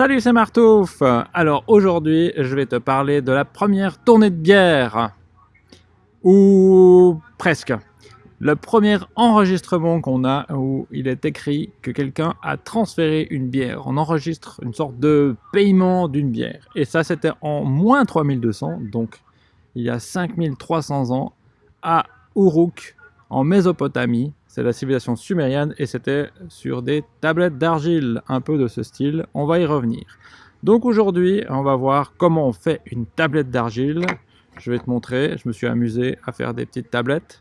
Salut, c'est Martouf Alors aujourd'hui, je vais te parler de la première tournée de bière. Ou presque. Le premier enregistrement qu'on a où il est écrit que quelqu'un a transféré une bière. On enregistre une sorte de paiement d'une bière. Et ça, c'était en moins 3200, donc il y a 5300 ans, à Uruk, en Mésopotamie, c'est la civilisation sumérienne et c'était sur des tablettes d'argile, un peu de ce style. On va y revenir. Donc aujourd'hui, on va voir comment on fait une tablette d'argile. Je vais te montrer, je me suis amusé à faire des petites tablettes.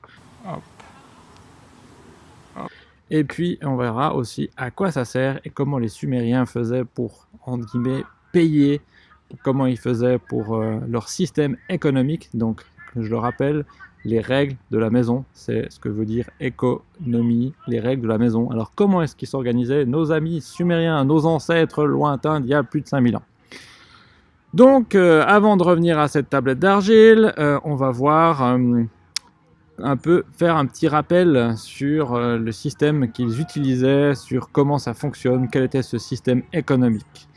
Et puis on verra aussi à quoi ça sert et comment les Sumériens faisaient pour, entre guillemets, payer, comment ils faisaient pour euh, leur système économique. Donc je le rappelle, les règles de la maison. C'est ce que veut dire économie, les règles de la maison. Alors comment est-ce qu'ils s'organisaient nos amis sumériens, nos ancêtres lointains d'il y a plus de 5000 ans? Donc euh, avant de revenir à cette tablette d'argile, euh, on va voir euh, un peu faire un petit rappel sur le système qu'ils utilisaient, sur comment ça fonctionne, quel était ce système économique.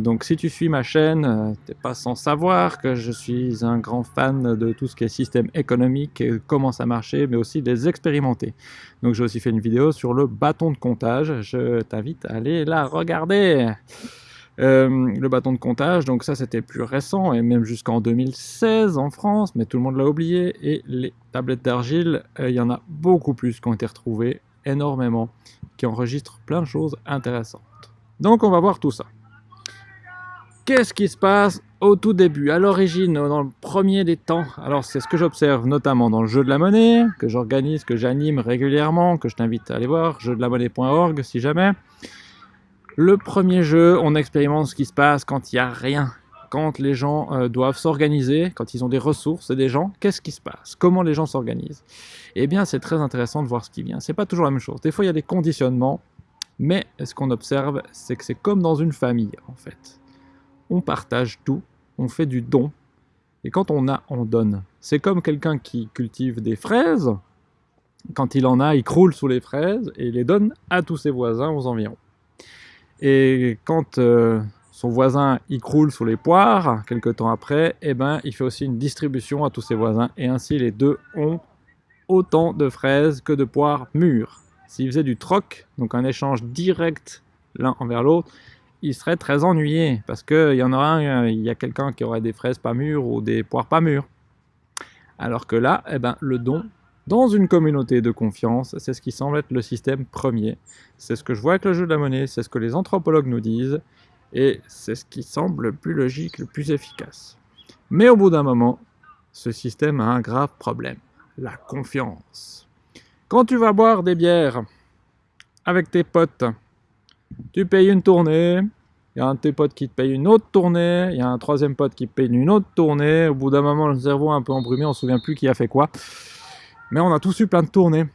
Donc si tu suis ma chaîne, euh, tu n'es pas sans savoir que je suis un grand fan de tout ce qui est système économique, et comment ça marchait, mais aussi des expérimenter. Donc j'ai aussi fait une vidéo sur le bâton de comptage, je t'invite à aller la regarder. Euh, le bâton de comptage, donc ça c'était plus récent, et même jusqu'en 2016 en France, mais tout le monde l'a oublié, et les tablettes d'argile, euh, il y en a beaucoup plus qui ont été retrouvées, énormément, qui enregistrent plein de choses intéressantes. Donc on va voir tout ça. Qu'est-ce qui se passe au tout début, à l'origine, dans le premier des temps? Alors c'est ce que j'observe notamment dans le jeu de la monnaie, que j'organise, que j'anime régulièrement, que je t'invite à aller voir, jeu-de-la-monnaie.org si jamais. Le premier jeu, on expérimente ce qui se passe quand il n'y a rien, quand les gens euh, doivent s'organiser, quand ils ont des ressources et des gens, qu'est-ce qui se passe? Comment les gens s'organisent? Eh bien, c'est très intéressant de voir ce qui vient. C'est pas toujours la même chose. Des fois, il y a des conditionnements, mais ce qu'on observe, c'est que c'est comme dans une famille, en fait on partage tout, on fait du don, et quand on a, on donne. C'est comme quelqu'un qui cultive des fraises, quand il en a, il croule sous les fraises et il les donne à tous ses voisins aux environs. Et quand euh, son voisin il croule sous les poires, quelques temps après, eh ben, il fait aussi une distribution à tous ses voisins, et ainsi les deux ont autant de fraises que de poires mûres. S'il faisait du troc, donc un échange direct l'un envers l'autre, il serait très ennuyé parce qu'il y en aura un, il y a quelqu'un qui aurait des fraises pas mûres ou des poires pas mûres. Alors que là, eh ben, le don, dans une communauté de confiance, c'est ce qui semble être le système premier. C'est ce que je vois avec le jeu de la monnaie, c'est ce que les anthropologues nous disent, et c'est ce qui semble le plus logique, le plus efficace. Mais au bout d'un moment, ce système a un grave problème, la confiance. Quand tu vas boire des bières avec tes potes, tu payes une tournée, il y a un de tes potes qui te paye une autre tournée, il y a un troisième pote qui paye une autre tournée, au bout d'un moment le cerveau est un peu embrumé, on se souvient plus qui a fait quoi. Mais on a tous eu plein de tournées,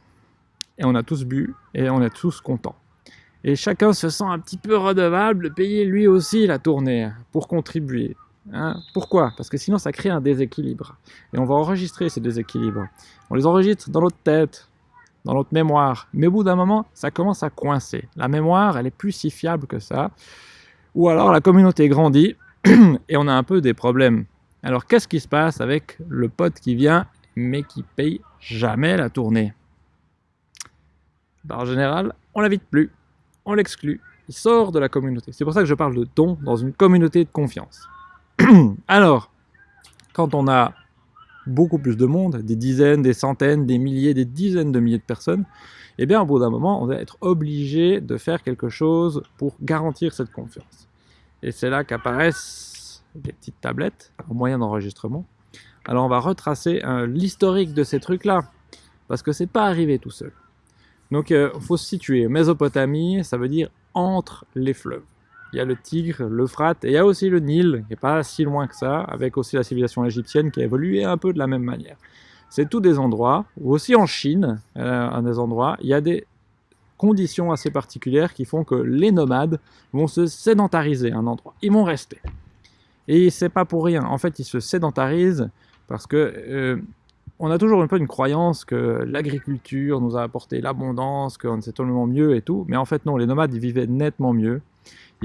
et on a tous bu, et on est tous contents. Et chacun se sent un petit peu redevable de payer lui aussi la tournée, pour contribuer. Hein. Pourquoi? Parce que sinon ça crée un déséquilibre. Et on va enregistrer ces déséquilibres. On les enregistre dans notre tête, dans notre mémoire. Mais au bout d'un moment, ça commence à coincer. La mémoire, elle est plus si fiable que ça. Ou alors la communauté grandit et on a un peu des problèmes. Alors qu'est-ce qui se passe avec le pote qui vient mais qui paye jamais la tournée? En général, on l'invite plus, on l'exclut, il sort de la communauté. C'est pour ça que je parle de don dans une communauté de confiance. Alors, quand on a beaucoup plus de monde, des dizaines, des centaines, des milliers, des dizaines de milliers de personnes, eh bien au bout d'un moment, on va être obligé de faire quelque chose pour garantir cette confiance. Et c'est là qu'apparaissent des petites tablettes en moyen d'enregistrement. Alors on va retracer l'historique de ces trucs-là, parce que c'est pas arrivé tout seul. Donc il euh, faut se situer. Mésopotamie, ça veut dire entre les fleuves il y a le Tigre, l'Euphrate, et il y a aussi le Nil, qui n'est pas si loin que ça, avec aussi la civilisation égyptienne qui a évolué un peu de la même manière. C'est tous des endroits, ou aussi en Chine, euh, à des endroits, il y a des conditions assez particulières qui font que les nomades vont se sédentariser un endroit. Ils vont rester. Et c'est pas pour rien. En fait, ils se sédentarisent parce que euh, on a toujours un peu une croyance que l'agriculture nous a apporté l'abondance, qu'on sait tellement mieux et tout. Mais en fait, non, les nomades, ils vivaient nettement mieux.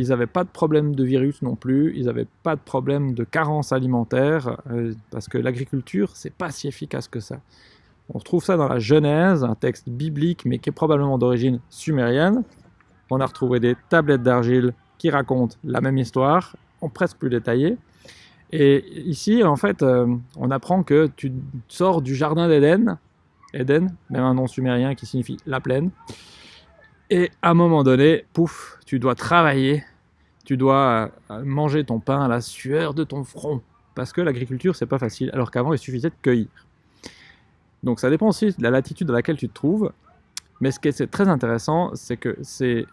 Ils n'avaient pas de problème de virus non plus, ils n'avaient pas de problème de carence alimentaire, euh, parce que l'agriculture, c'est pas si efficace que ça. On retrouve ça dans la Genèse, un texte biblique, mais qui est probablement d'origine sumérienne. On a retrouvé des tablettes d'argile qui racontent la même histoire, en presque plus détaillée. Et ici, en fait, euh, on apprend que tu sors du jardin d'Éden, Éden, même un nom sumérien qui signifie la plaine, et à un moment donné, pouf, tu dois travailler, tu dois euh, manger ton pain à la sueur de ton front. Parce que l'agriculture, c'est pas facile, alors qu'avant, il suffisait de cueillir. Donc ça dépend aussi de la latitude dans laquelle tu te trouves. Mais ce qui est très intéressant, c'est que c'est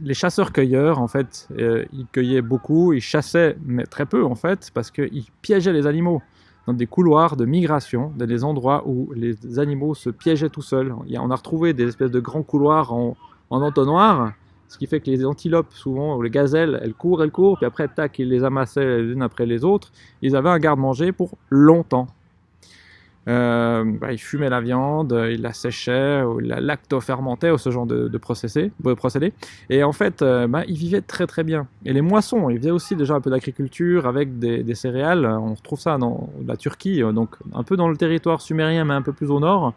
les chasseurs-cueilleurs, en fait, euh, ils cueillaient beaucoup, ils chassaient, mais très peu, en fait, parce qu'ils piégeaient les animaux dans des couloirs de migration, dans des endroits où les animaux se piégeaient tout seuls. On a retrouvé des espèces de grands couloirs en, en entonnoir, ce qui fait que les antilopes, souvent, ou les gazelles, elles courent, elles courent, puis après, tac, ils les amassaient les unes après les autres. Ils avaient un garde-manger pour longtemps. Euh, bah, ils fumaient la viande, ils la séchaient, ils la lacto-fermentaient, ou ce genre de, de, procédé, Et en fait, euh, bah, ils vivaient très très bien. Et les moissons, ils faisaient aussi déjà un peu d'agriculture avec des, des, céréales. On retrouve ça dans la Turquie, euh, donc un peu dans le territoire sumérien, mais un peu plus au nord.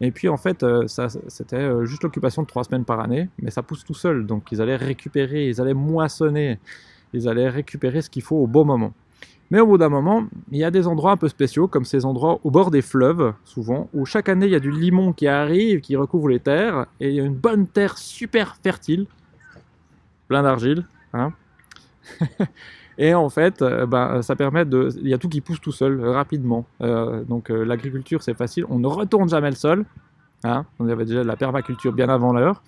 Et puis en fait, euh, c'était euh, juste l'occupation de trois semaines par année, mais ça pousse tout seul. Donc ils allaient récupérer, ils allaient moissonner, ils allaient récupérer ce qu'il faut au bon moment. Mais au bout d'un moment, il y a des endroits un peu spéciaux, comme ces endroits au bord des fleuves, souvent, où chaque année il y a du limon qui arrive, qui recouvre les terres, et il y a une bonne terre super fertile, plein d'argile, hein Et en fait, euh, ben, ça permet de... Il y a tout qui pousse tout seul, euh, rapidement. Euh, donc l'agriculture, c'est facile. On ne retourne jamais le sol. Hein. On avait déjà la permaculture bien avant l'heure.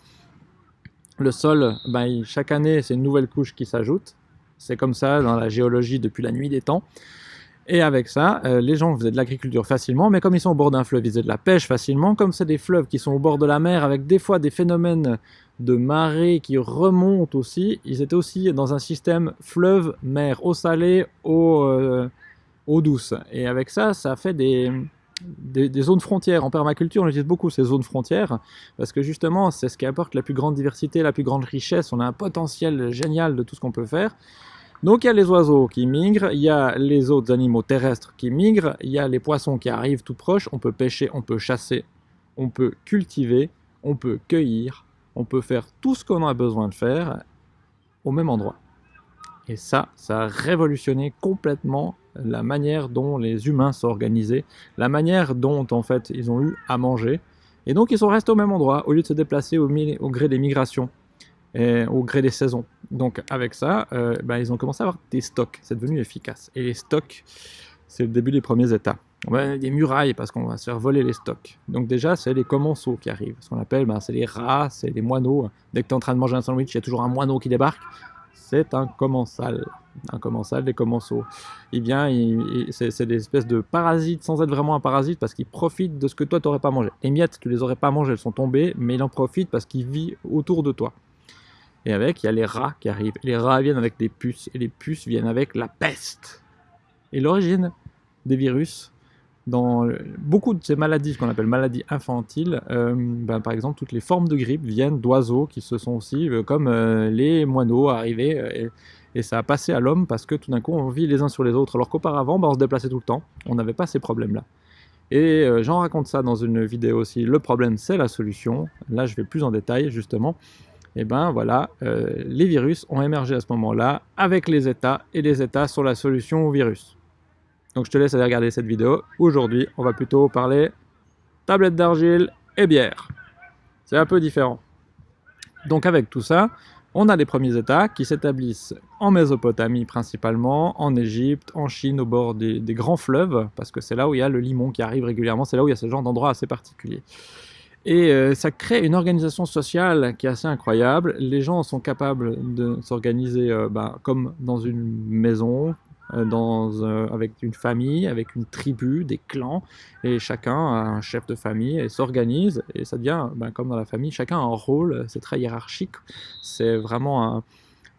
Le sol, ben, chaque année, c'est une nouvelle couche qui s'ajoute. C'est comme ça dans la géologie depuis la nuit des temps. Et avec ça, les gens faisaient de l'agriculture facilement, mais comme ils sont au bord d'un fleuve, ils faisaient de la pêche facilement. Comme c'est des fleuves qui sont au bord de la mer, avec des fois des phénomènes de marée qui remontent aussi. Ils étaient aussi dans un système fleuve-mer, eau salée, eau, euh, eau, douce. Et avec ça, ça fait des, des, zones frontières. En permaculture, on utilise beaucoup ces zones frontières parce que justement, c'est ce qui apporte la plus grande diversité, la plus grande richesse. On a un potentiel génial de tout ce qu'on peut faire. Donc il y a les oiseaux qui migrent, il y a les autres animaux terrestres qui migrent, il y a les poissons qui arrivent tout proche, on peut pêcher, on peut chasser, on peut cultiver, on peut cueillir, on peut faire tout ce qu'on a besoin de faire au même endroit. Et ça, ça a révolutionné complètement la manière dont les humains s'organisaient, la manière dont en fait ils ont eu à manger. Et donc ils sont restés au même endroit au lieu de se déplacer au, gré des migrations, au gré des saisons. Donc avec ça, euh, ben, ils ont commencé à avoir des stocks, c'est devenu efficace. Et les stocks, c'est le début des premiers états. Des murailles parce qu'on va se faire voler les stocks. Donc déjà, c'est les commensaux qui arrivent. Ce qu'on appelle, ben, c'est les rats, c'est les moineaux. Dès que tu es en train de manger un sandwich, il y a toujours un moineau qui débarque. C'est un commensal. Un commensal, des commensaux. Il vient, c'est des espèces de parasites sans être vraiment un parasite parce qu'il profite de ce que toi, tu n'aurais pas mangé. Les miettes, tu les aurais pas mangées, elles sont tombées, mais il en profite parce qu'il vit autour de toi. Et avec, il y a les rats qui arrivent. Les rats viennent avec des puces, et les puces viennent avec la peste. Et l'origine des virus, dans beaucoup de ces maladies, ce qu'on appelle maladies infantiles, euh, ben, par exemple, toutes les formes de grippe viennent d'oiseaux qui se sont aussi, euh, comme euh, les moineaux, arrivés, et, ça a passé à l'homme parce que tout d'un coup, on vit les uns sur les autres, alors qu'auparavant, ben, on se déplaçait tout le temps, on n'avait pas ces problèmes-là. Et j'en raconte ça dans une vidéo aussi, le problème c'est la solution, là je vais plus en détail justement, et ben voilà, les virus ont émergé à ce moment-là avec les États, et les États sont la solution au virus. Donc je te laisse aller regarder cette vidéo. Aujourd'hui, on va plutôt parler tablette d'argile et bière. C'est un peu différent. Donc avec tout ça, on a les premiers États qui s'établissent en Mésopotamie principalement, en Égypte, en Chine, au bord des, grands fleuves, parce que c'est là où il y a le limon qui arrive régulièrement, c'est là où il y a ce genre d'endroit assez particulier. Et euh, ça crée une organisation sociale qui est assez incroyable. Les gens sont capables de s'organiser euh, ben, comme dans une maison, dans, euh, avec une famille, avec une tribu, des clans, et chacun a un chef de famille et s'organise, et ça devient, ben, comme dans la famille, chacun a un rôle, c'est très hiérarchique, c'est vraiment un,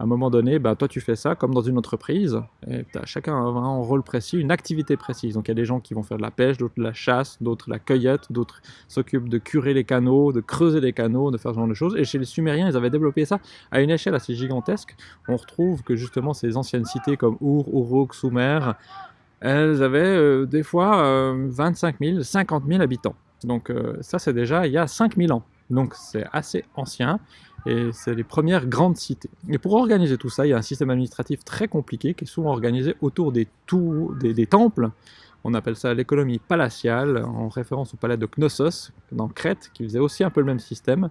à un moment donné, bah, toi tu fais ça comme dans une entreprise, et as, chacun a un rôle précis, une activité précise. Donc il y a des gens qui vont faire de la pêche, d'autres de la chasse, d'autres la cueillette, d'autres s'occupent de curer les canaux, de creuser les canaux, de faire ce genre de choses. Et chez les Sumériens, ils avaient développé ça à une échelle assez gigantesque. On retrouve que justement ces anciennes cités comme Ur, Uruk, Sumer, elles avaient euh, des fois 25 000, 50 000 habitants. Donc euh, ça c'est déjà il y a 5000 ans. Donc c'est assez ancien et c'est les premières grandes cités. Et pour organiser tout ça, il y a un système administratif très compliqué qui est souvent organisé autour des, temples. On appelle ça l'économie palatiale, en référence au palais de Knossos, dans Crète, qui faisait aussi un peu le même système.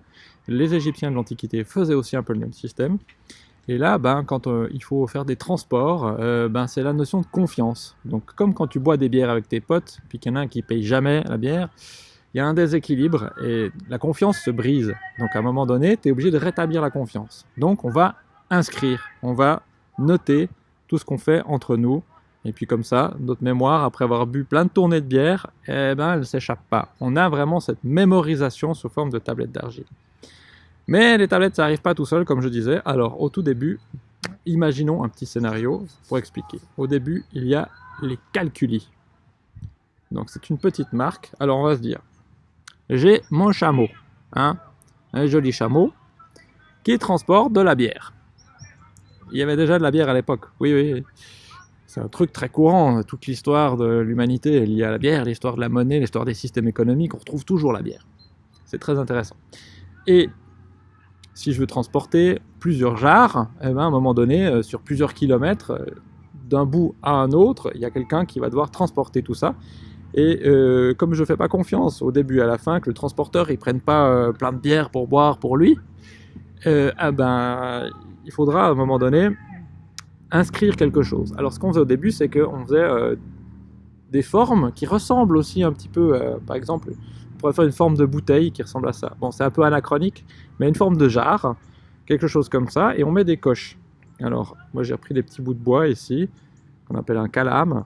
Les Égyptiens de l'Antiquité faisaient aussi un peu le même système. Et là, ben, quand euh, il faut faire des transports, euh, ben, c'est la notion de confiance. Donc comme quand tu bois des bières avec tes potes, puis qu'il y en a un qui paye jamais la bière, il y a un déséquilibre et la confiance se brise. Donc à un moment donné, tu es obligé de rétablir la confiance. Donc on va inscrire, on va noter tout ce qu'on fait entre nous. Et puis comme ça, notre mémoire, après avoir bu plein de tournées de bière, eh ben, elle ne s'échappe pas. On a vraiment cette mémorisation sous forme de tablettes d'argile. Mais les tablettes, ça n'arrive pas tout seul, comme je disais. Alors au tout début, imaginons un petit scénario pour expliquer. Au début, il y a les calculis. Donc c'est une petite marque. Alors on va se dire, j'ai mon chameau, hein, un joli chameau, qui transporte de la bière. Il y avait déjà de la bière à l'époque, oui, oui. C'est un truc très courant, toute l'histoire de l'humanité est liée à la bière, l'histoire de la monnaie, l'histoire des systèmes économiques, on retrouve toujours la bière. C'est très intéressant. Et si je veux transporter plusieurs jarres, eh ben, à un moment donné, euh, sur plusieurs kilomètres, euh, d'un bout à un autre, il y a quelqu'un qui va devoir transporter tout ça. Et euh, comme je ne fais pas confiance au début et à la fin que le transporteur il prenne pas euh, plein de bière pour boire pour lui, euh, ah ben, il faudra à un moment donné inscrire quelque chose. Alors ce qu'on faisait au début, c'est qu'on faisait des formes qui ressemblent aussi un petit peu, par exemple, on pourrait faire une forme de bouteille qui ressemble à ça. Bon, c'est un peu anachronique, mais une forme de jarre, quelque chose comme ça, et on met des coches. Alors, moi j'ai pris des petits bouts de bois ici, qu'on appelle un calame,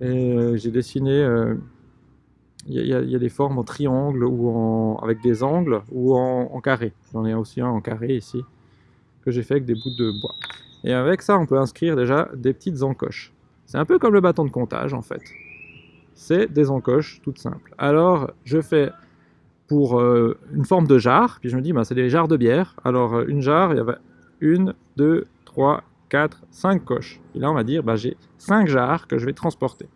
et j'ai dessiné, il y, a des formes en triangle ou en, avec des angles ou en, carré. J'en ai aussi un en carré ici, que j'ai fait avec des bouts de bois. Et avec ça, on peut inscrire déjà des petites encoches. C'est un peu comme le bâton de comptage en fait. C'est des encoches toutes simples. Alors, je fais pour une forme de jarre, puis je me dis, bah, c'est des jarres de bière. Alors, une jarre, il y avait une, deux, trois, 4, 5 coches. Et là, on va dire, bah, j'ai 5 jarres que je vais transporter.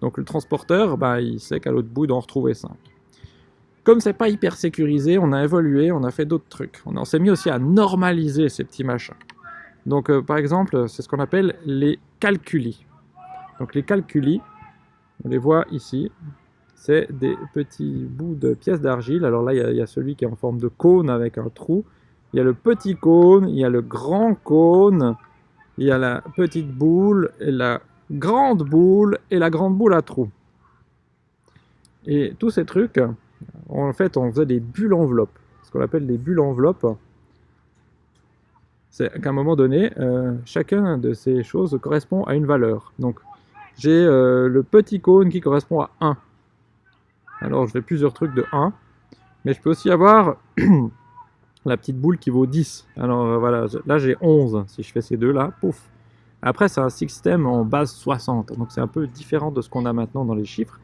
Donc le transporteur, bah, il sait qu'à l'autre bout, d'en retrouver 5. Comme c'est pas hyper sécurisé, on a évolué, on a fait d'autres trucs. On, s'est mis aussi à normaliser ces petits machins. Donc euh, par exemple, c'est ce qu'on appelle les calculis. Donc les calculis, on les voit ici, c'est des petits bouts de pièces d'argile. Alors là, il y, a celui qui est en forme de cône avec un trou. Il y a le petit cône, il y a le grand cône, il y a la petite boule la grande boule et la grande boule à trous. Et tous ces trucs, en fait, on faisait des bulles enveloppes. Ce qu'on appelle des bulles enveloppes, c'est qu'à un moment donné, euh, chacun de ces choses correspond à une valeur. Donc, j'ai euh, le petit cône qui correspond à 1. Alors, je fais plusieurs trucs de 1. Mais je peux aussi avoir la petite boule qui vaut 10. Alors euh, voilà, là j'ai 11. Si je fais ces deux là, pouf. Après c'est un système en base 60, donc c'est un peu différent de ce qu'on a maintenant dans les chiffres.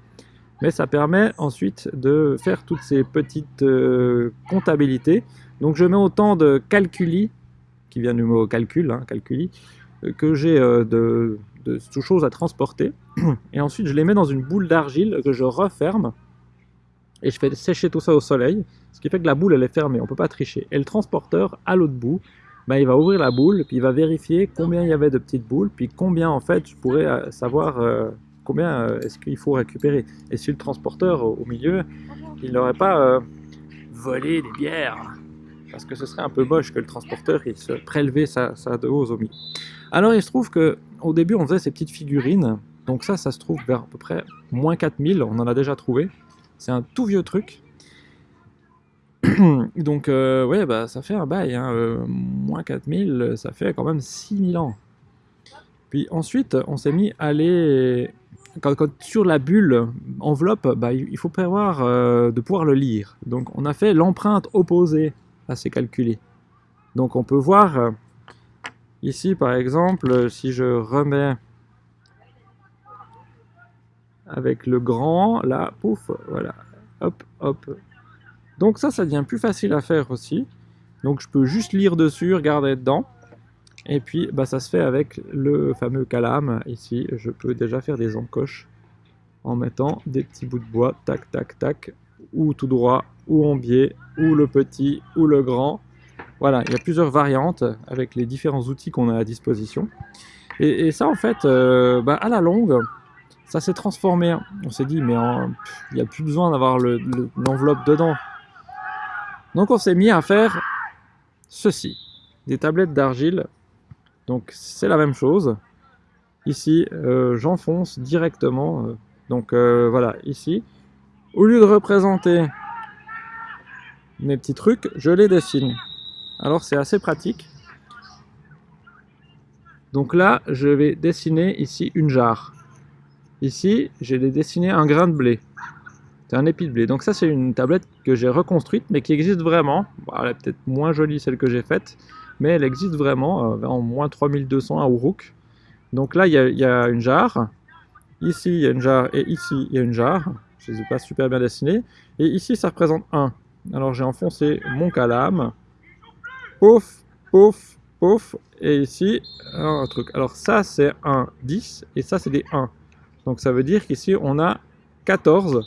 Mais ça permet ensuite de faire toutes ces petites euh, comptabilités. Donc je mets autant de calculi, qui vient du mot calcul, hein, calculi, euh, que j'ai de, de choses à transporter. Et ensuite je les mets dans une boule d'argile que je referme et je fais sécher tout ça au soleil, ce qui fait que la boule elle est fermée, on peut pas tricher. Et le transporteur, à l'autre bout, ben, il va ouvrir la boule, puis il va vérifier combien il y avait de petites boules, puis combien en fait je pourrais euh, savoir euh, combien euh, est-ce qu'il faut récupérer. Et si le transporteur au, milieu, il n'aurait pas volé des bières, parce que ce serait un peu moche que le transporteur il se prélevait sa, sa dose au milieu. Alors il se trouve que au début on faisait ces petites figurines, donc ça, ça se trouve vers à peu près moins 4000, on en a déjà trouvé. C'est un tout vieux truc. Donc, euh, ouais, bah, ça fait un bail. Hein, euh, moins 4000, ça fait quand même 6000 ans. Puis ensuite, on s'est mis à aller... Quand, sur la bulle enveloppe, bah, il faut prévoir euh, de pouvoir le lire. Donc, on a fait l'empreinte opposée à ces calculés. Donc, on peut voir Ici, par exemple, si je remets avec le grand, là, pouf, voilà, hop, hop. Donc ça, ça devient plus facile à faire aussi. Donc je peux juste lire dessus, regarder dedans. Et puis bah, ça se fait avec le fameux calame. Ici, je peux déjà faire des encoches en mettant des petits bouts de bois, tac, tac, tac, ou tout droit, ou en biais, ou le petit, ou le grand. Voilà, il y a plusieurs variantes avec les différents outils qu'on a à disposition. Et, ça, en fait, euh, bah, à la longue, ça s'est transformé. On s'est dit, mais il n'y a plus besoin d'avoir l'enveloppe dedans. Donc on s'est mis à faire ceci, des tablettes d'argile. Donc c'est la même chose. Ici, euh, j'enfonce directement. Euh, donc euh, voilà, ici. Au lieu de représenter mes petits trucs, je les dessine. Alors c'est assez pratique. Donc là, je vais dessiner ici une jarre. Ici, j'ai dessiné un grain de blé. C'est un épi de blé. Donc ça, c'est une tablette que j'ai reconstruite, mais qui existe vraiment. elle est peut-être moins jolie celle que j'ai faite, mais elle existe vraiment euh, en moins 3200 à Uruk. Donc là, il y, a, une jarre. Ici, il y a une jarre et ici, il y a une jarre. Je ne les ai pas super bien dessinées. Et ici, ça représente 1. Alors j'ai enfoncé mon calame. Pouf, pouf, pouf. Et ici, un truc. Alors ça, c'est un 10 et ça, c'est des 1. Donc ça veut dire qu'ici, on a 14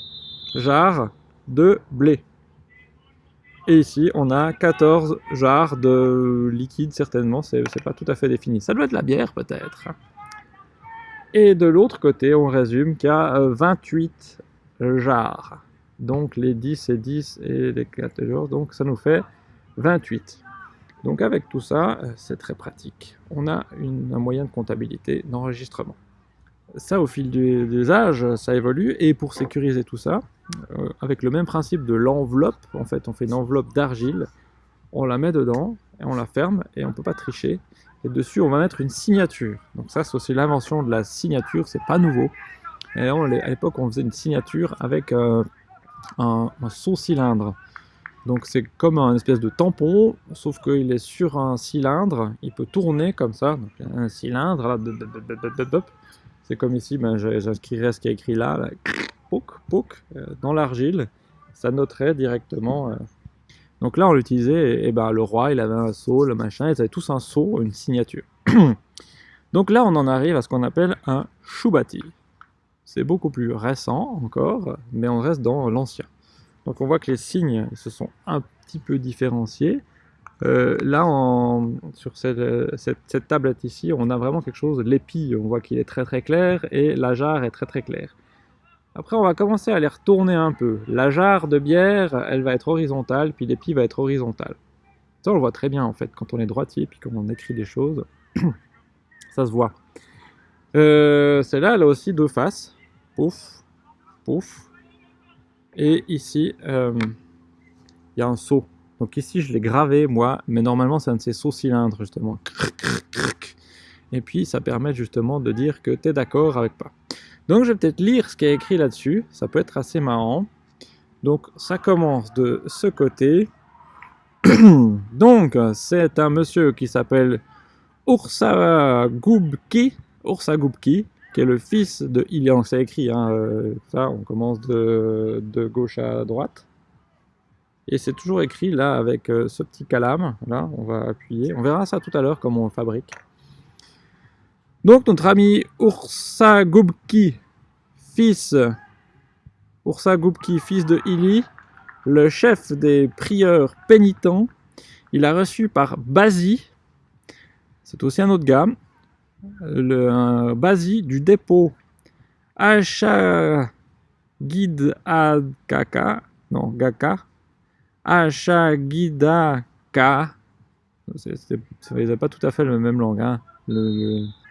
jarres de blé. Et ici, on a 14 jarres de liquide, certainement, c'est pas tout à fait défini. Ça doit être la bière, peut-être. Et de l'autre côté, on résume qu'il y a 28 jarres. Donc les 10 et 10 et les 14, donc ça nous fait 28. Donc avec tout ça, c'est très pratique. On a un moyen de comptabilité d'enregistrement. Ça, au fil des âges, ça évolue. Et pour sécuriser tout ça, euh, avec le même principe de l'enveloppe, en fait, on fait une enveloppe d'argile, on la met dedans, et on la ferme, et on ne peut pas tricher. Et dessus, on va mettre une signature. Donc ça, c'est aussi l'invention de la signature, c'est pas nouveau. Et à l'époque, on faisait une signature avec euh, un, un saut-cylindre. Donc c'est comme un espèce de tampon, sauf qu'il est sur un cylindre, il peut tourner comme ça, donc un cylindre, là, c'est comme ici, ben, j'inscrirais ce qui est écrit là, là pouk, euh, dans l'argile, ça noterait directement. Euh. Donc là, on l'utilisait, et, ben, le roi, il avait un sceau, le machin, ils avaient tous un sceau, une signature. Donc là, on en arrive à ce qu'on appelle un choubati. C'est beaucoup plus récent encore, mais on reste dans l'ancien. Donc on voit que les signes se sont un petit peu différenciés. Euh, là, sur cette, tablette ici, on a vraiment quelque chose, l'épi, on voit qu'il est très très clair, et la jarre est très très claire. Après, on va commencer à les retourner un peu. La jarre de bière, elle va être horizontale, puis l'épi va être horizontal. Ça, on le voit très bien, en fait, quand on est droitier, puis quand on écrit des choses. ça se voit. Euh, Celle-là, elle a aussi deux faces. Pouf, pouf. Et ici, euh, il y a un saut. Donc ici, je l'ai gravé, moi, mais normalement, c'est un de ces sauts cylindres, justement. Et puis, ça permet justement de dire que tu es d'accord avec pas. Donc, je vais peut-être lire ce qui est écrit là-dessus. Ça peut être assez marrant. Donc, ça commence de ce côté. Donc, c'est un monsieur qui s'appelle Ursa Gubki, Ursa qui est le fils de Ilian. C'est écrit, hein, euh, ça, on commence de gauche à droite. Et c'est toujours écrit là avec euh, ce petit calame. Là, on va appuyer. On verra ça tout à l'heure comment on fabrique. Donc notre ami Ursa Gubki, fils, fils de Ili, le chef des prieurs pénitents, il a reçu par Bazi, c'est aussi un autre gars, le Bazi du dépôt Ashagid Adkaka, non, Gaka, Ashagidaka. Ça n'est pas tout à fait le même langue. Hein.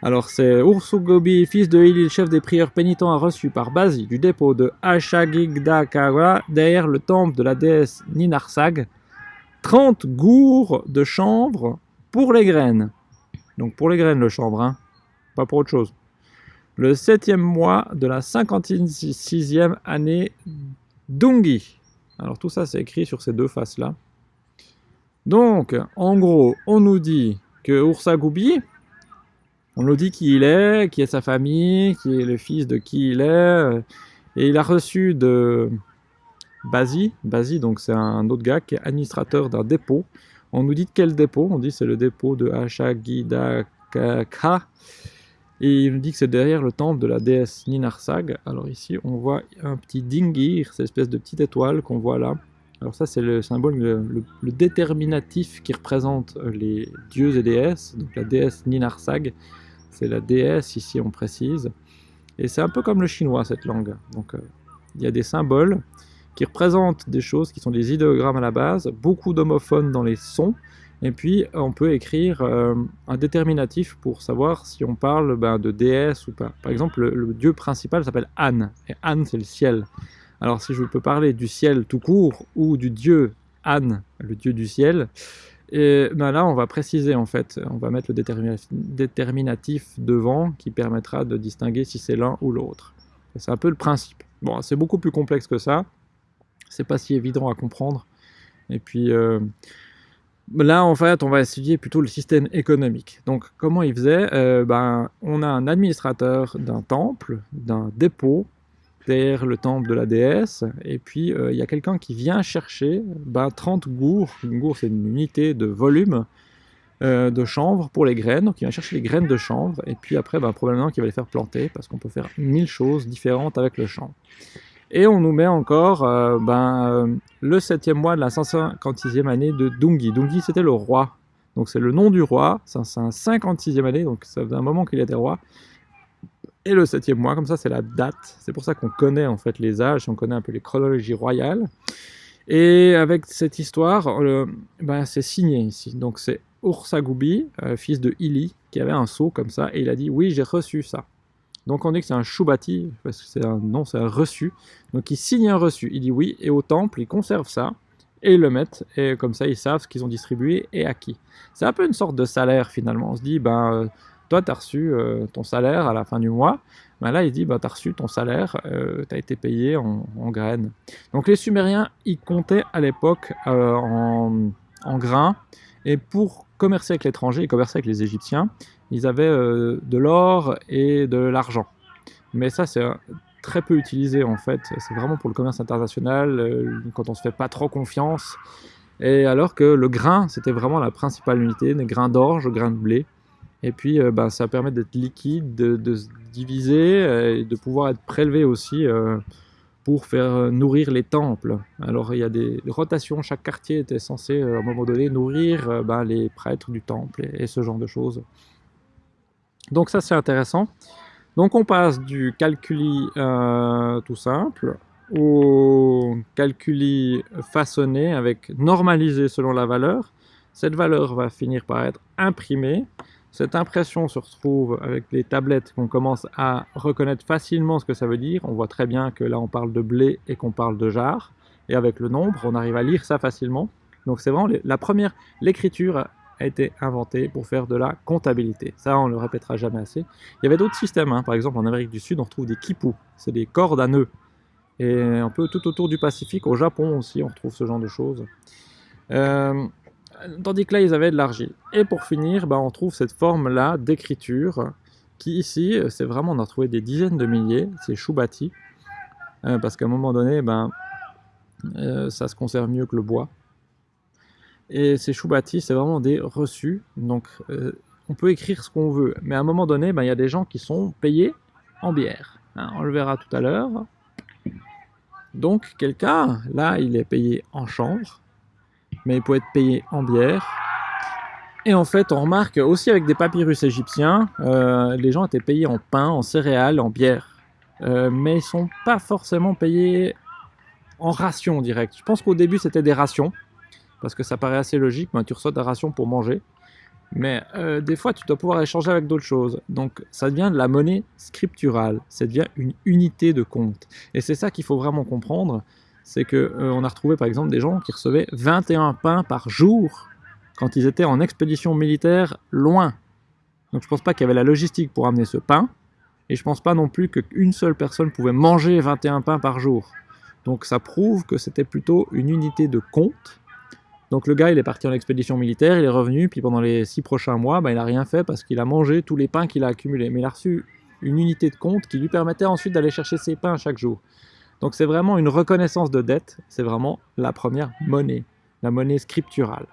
Alors c'est Ursugobi, fils de Ili, chef des prieurs pénitents, a reçu par Bazi du dépôt de Ashagidaka derrière le temple de la déesse Ninarsag 30 gourds de chanvre pour les graines. Donc pour les graines le chanvre, hein. pas pour autre chose. Le septième mois de la 56e année d'Ungi. Alors tout ça, c'est écrit sur ces deux faces-là. Donc, en gros, on nous dit que Ursa Goubi, On nous dit qui il est, qui est sa famille, qui est le fils de qui il est. Et il a reçu de Basi, Basi donc c'est un autre gars qui est administrateur d'un dépôt. On nous dit quel dépôt? On dit c'est le dépôt de Ashagidaka. Et il nous dit que c'est derrière le temple de la déesse Ninarsag. Alors ici, on voit un petit dingir, cette espèce de petite étoile qu'on voit là. Alors ça, c'est le symbole, le, déterminatif qui représente les dieux et déesses. Donc la déesse Ninarsag, c'est la déesse, ici on précise. Et c'est un peu comme le chinois, cette langue. Donc euh, il y a des symboles qui représentent des choses qui sont des idéogrammes à la base, beaucoup d'homophones dans les sons, et puis on peut écrire euh, un déterminatif pour savoir si on parle ben, de déesse ou pas. Par exemple, le, dieu principal s'appelle An, et An c'est le ciel. Alors si je peux parler du ciel tout court, ou du dieu An, le dieu du ciel, ben là, on va préciser en fait, on va mettre le déterminatif devant qui permettra de distinguer si c'est l'un ou l'autre. C'est un peu le principe. Bon, c'est beaucoup plus complexe que ça. C'est pas si évident à comprendre. Et puis euh, là, en fait, on va étudier plutôt le système économique. Donc, comment il faisait? Euh, ben, On a un administrateur d'un temple, d'un dépôt, derrière le temple de la déesse, et puis euh, il y a quelqu'un qui vient chercher ben, 30 gourds, une gourde c'est une unité de volume euh, de chanvre pour les graines, donc il vient chercher les graines de chanvre, et puis après ben, probablement qu'il va les faire planter, parce qu'on peut faire mille choses différentes avec le chanvre. Et on nous met encore euh, ben, le septième mois de la 156e année de Dungi. Dungi c'était le roi, donc c'est le nom du roi, c'est un 56e année, donc ça faisait un moment qu'il était roi, et le septième mois, comme ça c'est la date. C'est pour ça qu'on connaît en fait les âges, on connaît un peu les chronologies royales. Et avec cette histoire, ben, c'est signé ici. Donc c'est Ursagoubi, euh, fils de Ili, qui avait un sceau comme ça, et il a dit oui j'ai reçu ça. Donc on dit que c'est un Shubati, parce que c'est un nom, c'est un reçu. Donc il signe un reçu, il dit oui, et au temple, ils conservent ça, et ils le mettent, et comme ça ils savent ce qu'ils ont distribué et à qui. C'est un peu une sorte de salaire finalement. On se dit, ben toi, tu as reçu euh, ton salaire à la fin du mois. Ben là, il dit, bah, tu as reçu ton salaire, euh, tu as été payé en, graines. Donc les Sumériens, ils comptaient à l'époque euh, en, grains. Et pour commercer avec l'étranger, ils commerçaient avec les Égyptiens, ils avaient de l'or et de l'argent. Mais ça, c'est très peu utilisé en fait. C'est vraiment pour le commerce international, quand on se fait pas trop confiance. Et alors que le grain, c'était vraiment la principale unité, des grains d'orge, grains de blé. Et puis, euh, bah, ça permet d'être liquide, de, se diviser euh, et de pouvoir être prélevé aussi euh, pour faire nourrir les temples. Alors, il y a des rotations. Chaque quartier était censé, à un moment donné, nourrir bah, les prêtres du temple et, ce genre de choses. Donc ça, c'est intéressant. Donc on passe du calculi tout simple au calculi façonné avec normalisé selon la valeur. Cette valeur va finir par être imprimée cette impression se retrouve avec les tablettes qu'on commence à reconnaître facilement ce que ça veut dire. On voit très bien que là on parle de blé et qu'on parle de jarre. Et avec le nombre, on arrive à lire ça facilement. Donc c'est vraiment la première, l'écriture a été inventée pour faire de la comptabilité. Ça, on le répétera jamais assez. Il y avait d'autres systèmes, hein. par exemple en Amérique du Sud, on retrouve des kipus, c'est des cordes à nœuds. Et un peu tout autour du Pacifique, au Japon aussi, on retrouve ce genre de choses. Euh, tandis que là, ils avaient de l'argile. Et pour finir, bah, on trouve cette forme-là d'écriture, qui ici, c'est vraiment, on a trouvé des dizaines de milliers, c'est Choubati, euh, parce qu'à un moment donné, ben, euh, ça se conserve mieux que le bois. Et ces Choubati, c'est vraiment des reçus, donc euh, on peut écrire ce qu'on veut, mais à un moment donné, ben, il y a des gens qui sont payés en bière. Hein, on le verra tout à l'heure. Donc quelqu'un, là, il est payé en chanvre, mais il peut être payé en bière. Et en fait, on remarque aussi avec des papyrus égyptiens, euh, les gens étaient payés en pain, en céréales, en bière. Euh, mais ils sont pas forcément payés en ration direct. Je pense qu'au début, c'était des rations, parce que ça paraît assez logique, tu reçois ta ration pour manger. Mais euh, des fois, tu dois pouvoir échanger avec d'autres choses. Donc, ça devient de la monnaie scripturale. Ça devient une unité de compte. Et c'est ça qu'il faut vraiment comprendre c'est qu'on euh, a retrouvé par exemple des gens qui recevaient 21 pains par jour quand ils étaient en expédition militaire loin. Donc je pense pas qu'il y avait la logistique pour amener ce pain, et je pense pas non plus qu'une seule personne pouvait manger 21 pains par jour. Donc ça prouve que c'était plutôt une unité de compte, Donc le gars, il est parti en expédition militaire, il est revenu, puis pendant les six prochains mois, bah, il n'a rien fait parce qu'il a mangé tous les pains qu'il a accumulés. Mais il a reçu une unité de compte qui lui permettait ensuite d'aller chercher ses pains chaque jour. Donc c'est vraiment une reconnaissance de dette, c'est vraiment la première monnaie, la monnaie scripturale.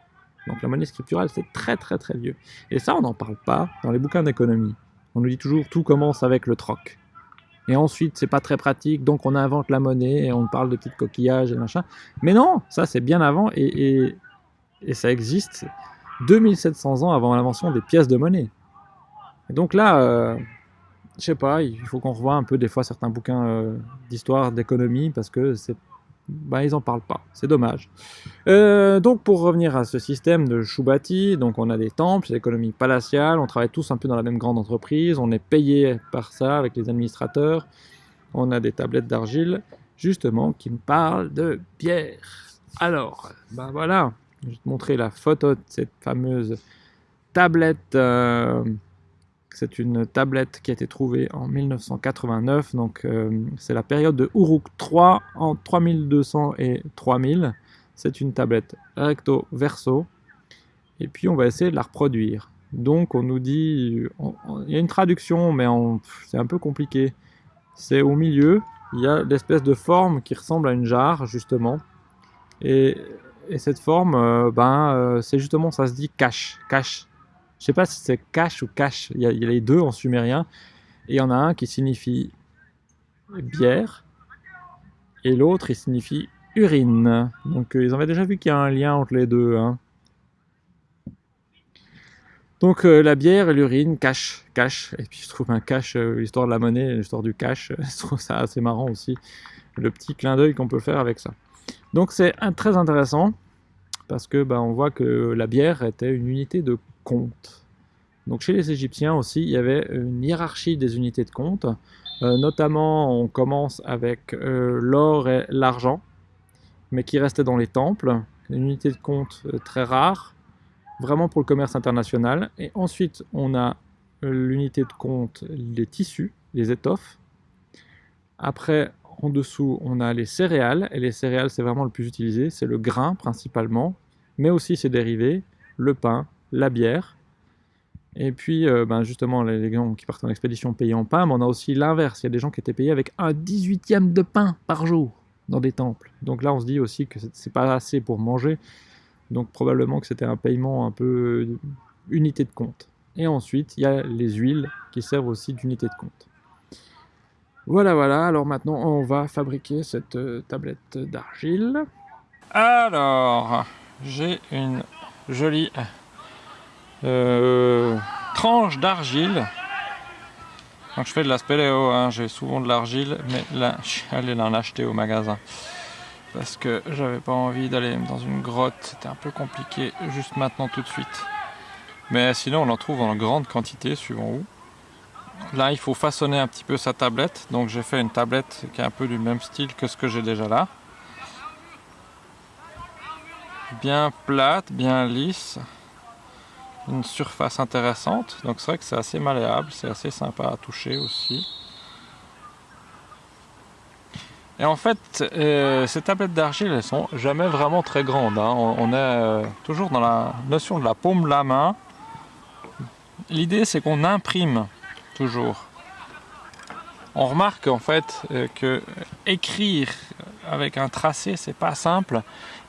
Donc la monnaie scripturale, c'est très très très vieux. Et ça, on n'en parle pas dans les bouquins d'économie. On nous dit toujours tout commence avec le troc. Et ensuite, c'est pas très pratique, donc on invente la monnaie et on parle de petites coquillages et machin. Mais non, ça c'est bien avant et, ça existe 2700 ans avant l'invention des pièces de monnaie. Et donc là, euh, je sais pas, il faut qu'on revoie un peu des fois certains bouquins euh, d'histoire, d'économie, parce que c'est bah, ils n'en parlent pas, c'est dommage. Euh, donc pour revenir à ce système de Shubati, donc on a des temples, c'est l'économie palatiale, on travaille tous un peu dans la même grande entreprise, on est payé par ça avec les administrateurs, on a des tablettes d'argile, justement, qui me parlent de bière. Alors, ben voilà, je vais te montrer la photo de cette fameuse tablette... Euh, c'est une tablette qui a été trouvée en 1989, donc euh, c'est la période de Uruk III en 3200 et 3000. C'est une tablette recto verso, et puis on va essayer de la reproduire. Donc on nous dit, il y a une traduction, mais c'est un peu compliqué. C'est au milieu, il y a l'espèce de forme qui ressemble à une jarre, justement. Et, cette forme, euh, ben, euh, c'est justement, ça se dit cache, cache je sais pas si c'est cache ou cache. Il y, a, les deux en sumérien. Et il y en a un qui signifie bière. Et l'autre, il signifie urine. Donc euh, ils avaient déjà vu qu'il y a un lien entre les deux. Hein. Donc euh, la bière et l'urine, cache, cache. Et puis je trouve un cache, l'histoire de la monnaie, l'histoire du cache, je trouve ça assez marrant aussi. Le petit clin d'œil qu'on peut faire avec ça. Donc c'est très intéressant parce que bah, on voit que la bière était une unité de compte. Donc chez les Égyptiens aussi, il y avait une hiérarchie des unités de compte. Euh, notamment, on commence avec euh, l'or et l'argent, mais qui restaient dans les temples. Une unité de compte euh, très rare, vraiment pour le commerce international. Et ensuite, on a l'unité de compte, les tissus, les étoffes. Après, en dessous, on a les céréales. Et les céréales, c'est vraiment le plus utilisé. C'est le grain principalement, mais aussi ses dérivés, le pain, la bière. Et puis, euh, ben justement, les gens qui partent en expédition payés en pain, mais on a aussi l'inverse. Il y a des gens qui étaient payés avec un 18e de pain par jour dans des temples. Donc là, on se dit aussi que c'est pas assez pour manger. Donc probablement que c'était un paiement un peu euh, unité de compte. Et ensuite, il y a les huiles qui servent aussi d'unité de compte. Voilà, voilà. Alors maintenant, on va fabriquer cette euh, tablette d'argile. Alors, j'ai une jolie euh, tranche d'argile. Quand je fais de la spéléo, hein, j'ai souvent de l'argile, mais là, je suis allé l'en acheter au magasin. Parce que j'avais pas envie d'aller dans une grotte, c'était un peu compliqué juste maintenant tout de suite. Mais sinon, on en trouve en grande quantité, suivant où. Là, il faut façonner un petit peu sa tablette. Donc j'ai fait une tablette qui est un peu du même style que ce que j'ai déjà là. Bien plate, bien lisse une surface intéressante. Donc c'est vrai que c'est assez malléable, c'est assez sympa à toucher aussi. Et en fait, euh, ces tablettes d'argile, elles sont jamais vraiment très grandes. Hein. On, est euh, toujours dans la notion de la paume la main. L'idée, c'est qu'on imprime toujours. On remarque en fait euh, que écrire avec un tracé, c'est pas simple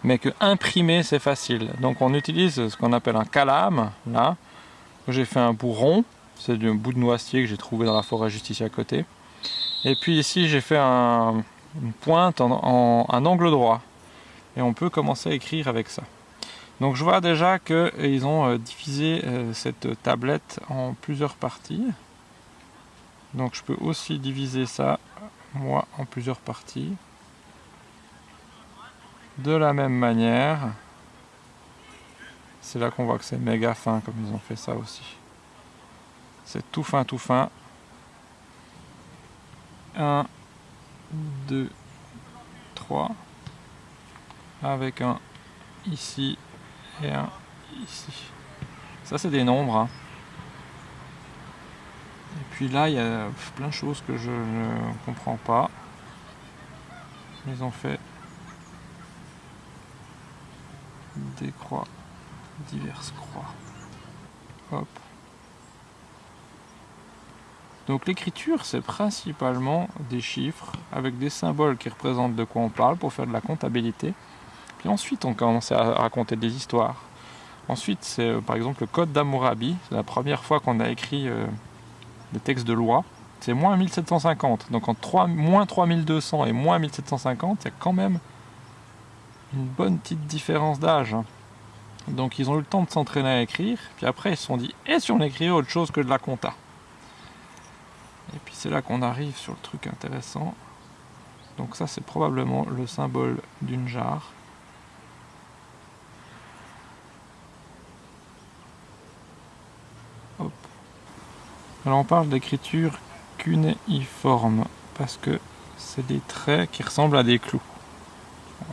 mais que imprimer c'est facile. Donc on utilise ce qu'on appelle un calame, là. J'ai fait un bourron, c'est du bout de noisetier que j'ai trouvé dans la forêt juste ici à côté. Et puis ici j'ai fait un, une pointe en, un angle droit. Et on peut commencer à écrire avec ça. Donc je vois déjà qu'ils ont euh, divisé euh, cette tablette en plusieurs parties. Donc je peux aussi diviser ça, moi, en plusieurs parties de la même manière. C'est là qu'on voit que c'est méga fin comme ils ont fait ça aussi. C'est tout fin, tout fin. 1, 2, 3. Avec un ici et un ici. Ça c'est des nombres. Hein. Et puis là il y a plein de choses que je ne comprends pas. Ils ont fait des croix, diverses croix. Hop. Donc l'écriture, c'est principalement des chiffres avec des symboles qui représentent de quoi on parle pour faire de la comptabilité. Puis ensuite, on commence à raconter des histoires. Ensuite, c'est euh, par exemple le code d'Amourabi. C'est la première fois qu'on a écrit euh, textes de loi. C'est moins 1750. Donc entre moins 3200 et moins 1750, il y a quand même une bonne petite différence d'âge. Hein. Donc ils ont eu le temps de s'entraîner à écrire. Puis après, ils se sont dit, et si on écrivait autre chose que de la compta? Et puis c'est là qu'on arrive sur le truc intéressant. Donc ça c'est probablement le symbole d'une jarre. Alors on parle d'écriture cunéiforme parce que c'est des traits qui ressemblent à des clous.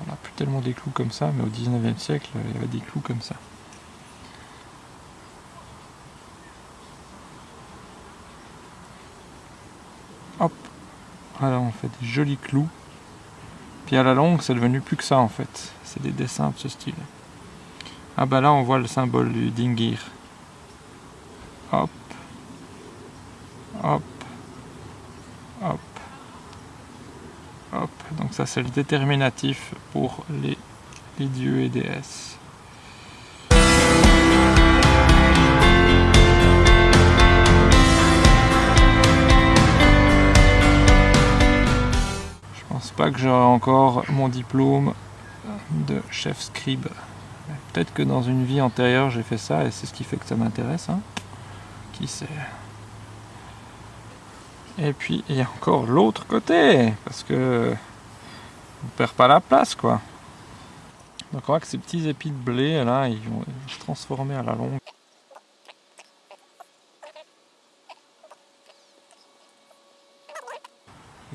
On n'a plus tellement des clous comme ça, mais au 19e siècle, il y avait des clous comme ça. Hop. Alors on fait des jolis clous. Puis à la longue, c'est devenu plus que ça en fait. C'est des dessins de ce style. Ah bah là, on voit le symbole du dingir. Hop. Hop. Hop. Hop. Donc ça, c'est le déterminatif pour les, les dieux et déesses. pas que j'aurai encore mon diplôme de chef scribe. Peut-être que dans une vie antérieure j'ai fait ça et c'est ce qui fait que ça m'intéresse. Hein. Qui sait Et puis il y a encore l'autre côté, parce que on perd pas la place quoi. Donc on voit que ces petits épis de blé là, ils vont se transformer à la longue.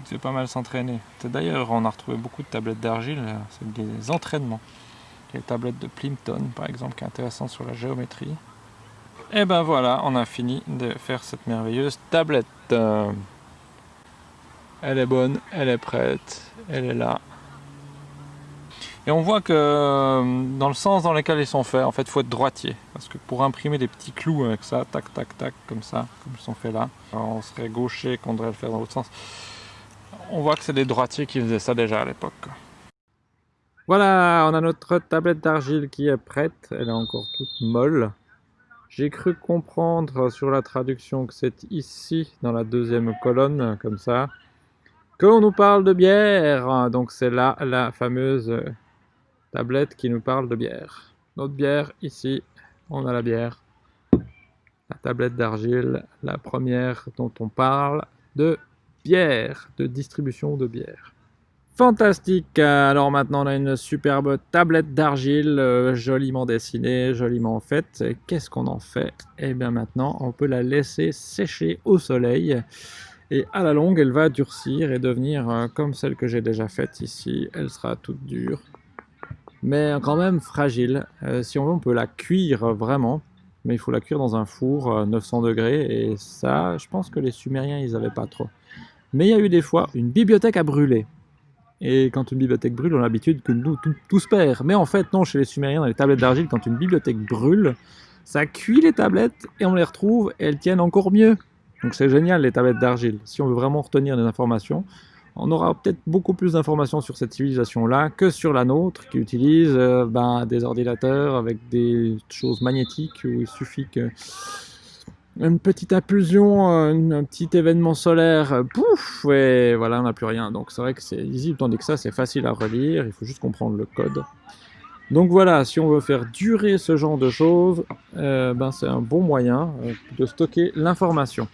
c'est pas mal s'entraîner. D'ailleurs, on a retrouvé beaucoup de tablettes d'argile, c'est des entraînements. Les tablettes de Plimpton, par exemple, qui est intéressant sur la géométrie. Et ben voilà, on a fini de faire cette merveilleuse tablette. Elle est bonne, elle est prête, elle est là. Et on voit que euh, dans le sens dans lequel ils sont faits, en fait, il faut être droitier. Parce que pour imprimer des petits clous avec ça, tac, tac, tac, comme ça, comme ils sont faits là, on serait gaucher qu'on devrait le faire dans l'autre sens on voit que c'est des droitiers qui faisaient ça déjà à l'époque. Voilà, on a notre tablette d'argile qui est prête. Elle est encore toute molle. J'ai cru comprendre sur la traduction que c'est ici, dans la deuxième colonne, comme ça, qu'on nous parle de bière. Donc c'est là la fameuse tablette qui nous parle de bière. Notre bière, ici, on a la bière. La tablette d'argile, la première dont on parle de bière, de distribution de bière. Fantastique Alors maintenant on a une superbe tablette d'argile, euh, joliment dessinée, joliment faite. Qu'est-ce qu'on en fait? Eh bien maintenant on peut la laisser sécher au soleil. Et à la longue elle va durcir et devenir euh, comme celle que j'ai déjà faite ici. Elle sera toute dure, mais quand même fragile. Euh, si on veut on peut la cuire vraiment. Mais il faut la cuire dans un four 900 degrés et ça, je pense que les Sumériens, ils avaient pas trop. Mais il y a eu des fois une bibliothèque à brûler. Et quand une bibliothèque brûle, on a l'habitude que nous, tout, se perd. Mais en fait, non, chez les Sumériens, dans les tablettes d'argile, quand une bibliothèque brûle, ça cuit les tablettes et on les retrouve et elles tiennent encore mieux. Donc c'est génial les tablettes d'argile. Si on veut vraiment retenir des informations, on aura peut-être beaucoup plus d'informations sur cette civilisation-là que sur la nôtre, qui utilise euh, ben, des ordinateurs avec des choses magnétiques où il suffit que une petite impulsion, un petit événement solaire, pouf, et voilà, on n'a plus rien. Donc c'est vrai que c'est lisible, tandis que ça, c'est facile à relire, il faut juste comprendre le code. Donc voilà, si on veut faire durer ce genre de choses, euh, ben c'est un bon moyen euh, de stocker l'information.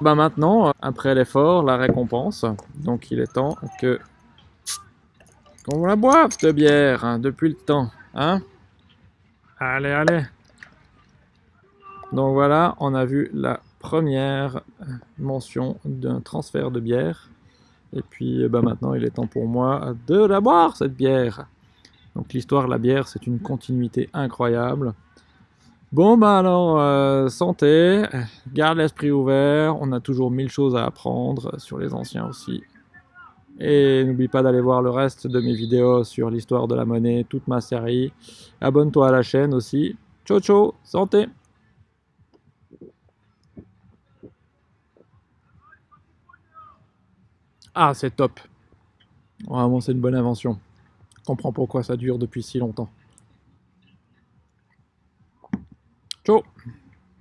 Ben maintenant, après l'effort, la récompense, donc il est temps que qu'on la boive, cette bière, hein, depuis le temps, hein Allez, allez donc voilà, on a vu la première mention d'un transfert de bière. Et puis eh ben maintenant, il est temps pour moi de la boire, cette bière. Donc l'histoire de la bière, c'est une continuité incroyable. Bon, bah alors, euh, santé, garde l'esprit ouvert, on a toujours mille choses à apprendre sur les anciens aussi. Et n'oublie pas d'aller voir le reste de mes vidéos sur l'histoire de la monnaie, toute ma série. Abonne-toi à la chaîne aussi. Ciao ciao, santé Ah, c'est top Vraiment, c'est une bonne invention. Je comprends pourquoi ça dure depuis si longtemps. Ciao